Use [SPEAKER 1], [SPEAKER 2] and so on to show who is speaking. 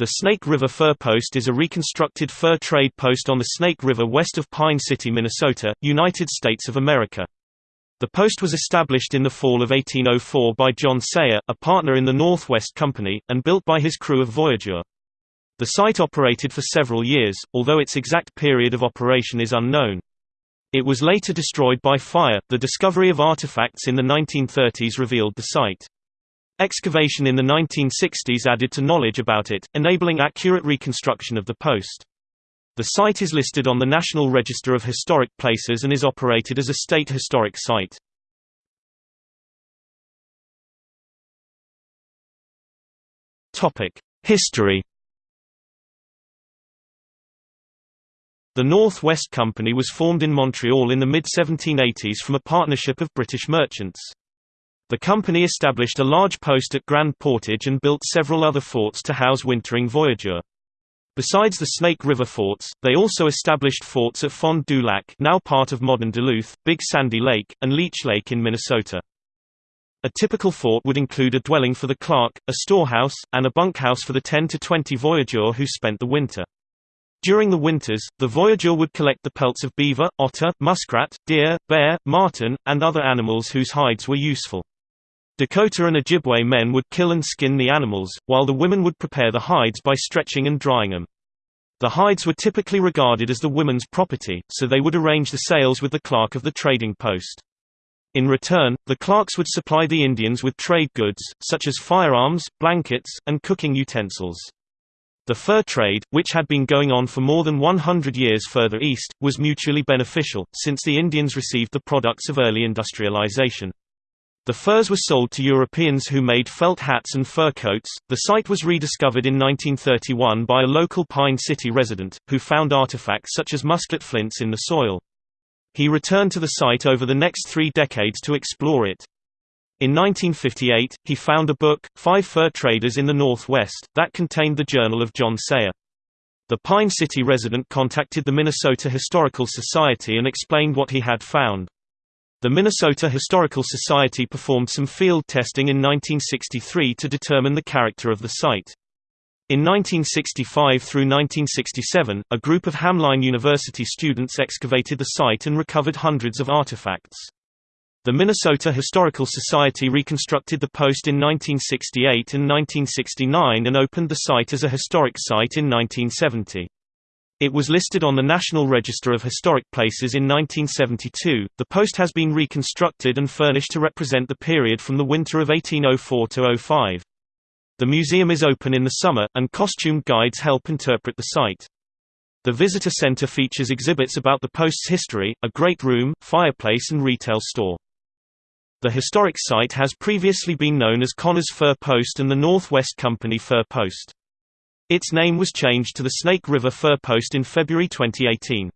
[SPEAKER 1] The Snake River Fur Post is a reconstructed fur trade post on the Snake River west of Pine City, Minnesota, United States of America. The post was established in the fall of 1804 by John Sayer, a partner in the Northwest Company, and built by his crew of Voyageur. The site operated for several years, although its exact period of operation is unknown. It was later destroyed by fire. The discovery of artifacts in the 1930s revealed the site. Excavation in the 1960s added to knowledge about it, enabling accurate reconstruction of the post. The site is listed on the National Register of Historic Places and is operated as a state historic site. History The North West Company was formed in Montreal in the mid-1780s from a partnership of British merchants. The company established a large post at Grand Portage and built several other forts to house wintering voyageurs. Besides the Snake River forts, they also established forts at Fond du Lac now part of modern Duluth, Big Sandy Lake, and Leech Lake in Minnesota. A typical fort would include a dwelling for the clerk, a storehouse, and a bunkhouse for the 10 to 20 voyageurs who spent the winter. During the winters, the voyageur would collect the pelts of beaver, otter, muskrat, deer, bear, marten, and other animals whose hides were useful. Dakota and Ojibwe men would kill and skin the animals, while the women would prepare the hides by stretching and drying them. The hides were typically regarded as the women's property, so they would arrange the sales with the clerk of the trading post. In return, the clerks would supply the Indians with trade goods, such as firearms, blankets, and cooking utensils. The fur trade, which had been going on for more than 100 years further east, was mutually beneficial, since the Indians received the products of early industrialization. The furs were sold to Europeans who made felt hats and fur coats. The site was rediscovered in 1931 by a local Pine City resident, who found artifacts such as musket flints in the soil. He returned to the site over the next three decades to explore it. In 1958, he found a book, Five Fur Traders in the Northwest, that contained the journal of John Sayer. The Pine City resident contacted the Minnesota Historical Society and explained what he had found. The Minnesota Historical Society performed some field testing in 1963 to determine the character of the site. In 1965 through 1967, a group of Hamline University students excavated the site and recovered hundreds of artifacts. The Minnesota Historical Society reconstructed the post in 1968 and 1969 and opened the site as a historic site in 1970. It was listed on the National Register of Historic Places in 1972. The post has been reconstructed and furnished to represent the period from the winter of 1804 to 05. The museum is open in the summer, and costumed guides help interpret the site. The visitor center features exhibits about the post's history, a great room, fireplace and retail store. The historic site has previously been known as Connors Fur Post and the Northwest Company Fur Post. Its name was changed to the Snake River Fur Post in February 2018.